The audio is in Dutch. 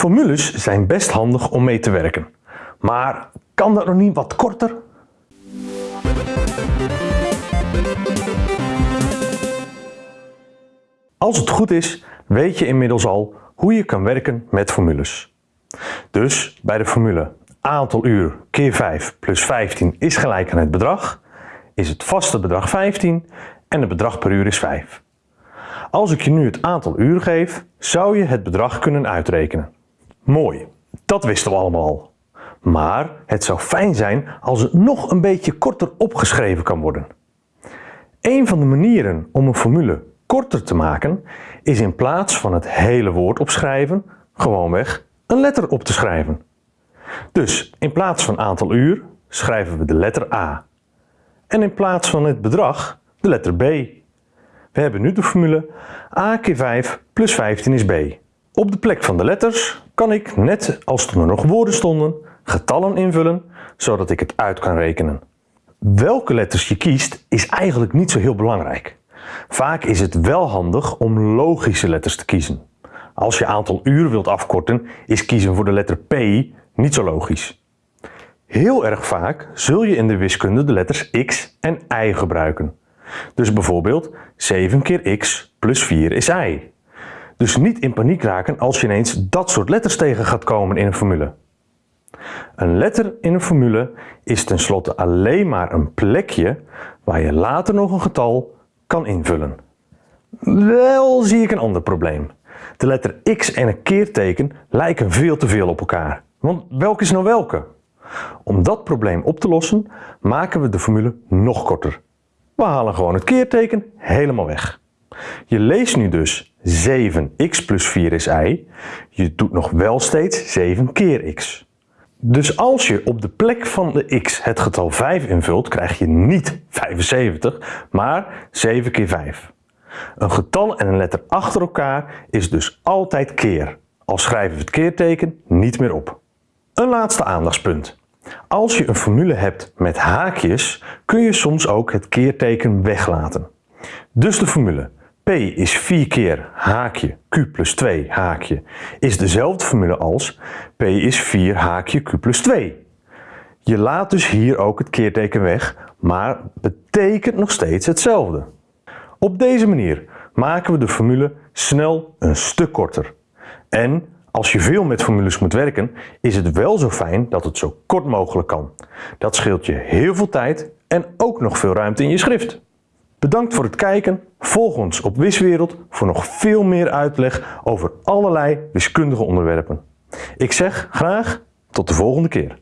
Formules zijn best handig om mee te werken. Maar kan dat nog niet wat korter? Als het goed is, weet je inmiddels al hoe je kan werken met formules. Dus bij de formule aantal uur keer 5 plus 15 is gelijk aan het bedrag, is het vaste bedrag 15 en het bedrag per uur is 5. Als ik je nu het aantal uur geef, zou je het bedrag kunnen uitrekenen. Mooi, dat wisten we allemaal al. Maar het zou fijn zijn als het nog een beetje korter opgeschreven kan worden. Een van de manieren om een formule korter te maken is in plaats van het hele woord opschrijven, gewoonweg een letter op te schrijven. Dus in plaats van aantal uur schrijven we de letter A. En in plaats van het bedrag de letter B. We hebben nu de formule a keer 5 plus 15 is b. Op de plek van de letters kan ik, net als toen er nog woorden stonden, getallen invullen, zodat ik het uit kan rekenen. Welke letters je kiest is eigenlijk niet zo heel belangrijk. Vaak is het wel handig om logische letters te kiezen. Als je aantal uur wilt afkorten, is kiezen voor de letter P niet zo logisch. Heel erg vaak zul je in de wiskunde de letters x en y gebruiken. Dus bijvoorbeeld 7 keer x plus 4 is y. Dus niet in paniek raken als je ineens dat soort letters tegen gaat komen in een formule. Een letter in een formule is tenslotte alleen maar een plekje waar je later nog een getal kan invullen. Wel zie ik een ander probleem. De letter x en een keerteken lijken veel te veel op elkaar. Want welke is nou welke? Om dat probleem op te lossen maken we de formule nog korter. We halen gewoon het keerteken helemaal weg. Je leest nu dus 7x plus 4 is y. Je doet nog wel steeds 7 keer x. Dus als je op de plek van de x het getal 5 invult, krijg je niet 75, maar 7 keer 5. Een getal en een letter achter elkaar is dus altijd keer, al schrijven we het keerteken niet meer op. Een laatste aandachtspunt. Als je een formule hebt met haakjes, kun je soms ook het keerteken weglaten. Dus de formule P is 4 keer haakje Q plus 2 haakje is dezelfde formule als P is 4 haakje Q plus 2. Je laat dus hier ook het keerteken weg, maar betekent nog steeds hetzelfde. Op deze manier maken we de formule snel een stuk korter. En als je veel met formules moet werken, is het wel zo fijn dat het zo kort mogelijk kan. Dat scheelt je heel veel tijd en ook nog veel ruimte in je schrift. Bedankt voor het kijken. Volg ons op Wiswereld voor nog veel meer uitleg over allerlei wiskundige onderwerpen. Ik zeg graag tot de volgende keer.